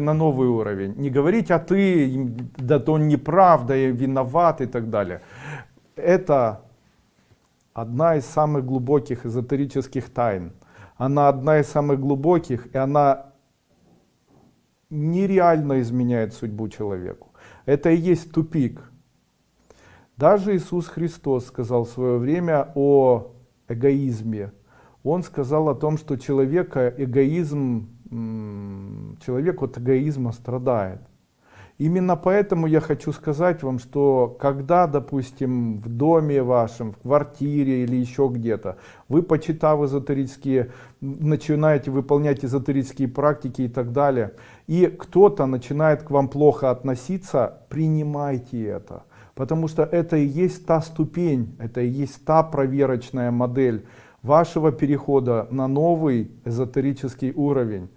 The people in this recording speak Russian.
на новый уровень. Не говорить, а ты, да то он неправда, и виноват и так далее. Это одна из самых глубоких эзотерических тайн. Она одна из самых глубоких, и она нереально изменяет судьбу человеку. Это и есть тупик. Даже Иисус Христос сказал в свое время о эгоизме. Он сказал о том, что человека эгоизм, человек от эгоизма страдает. Именно поэтому я хочу сказать вам, что когда, допустим, в доме вашем, в квартире или еще где-то, вы, почитав эзотерические, начинаете выполнять эзотерические практики и так далее, и кто-то начинает к вам плохо относиться, принимайте это. Потому что это и есть та ступень, это и есть та проверочная модель вашего перехода на новый эзотерический уровень.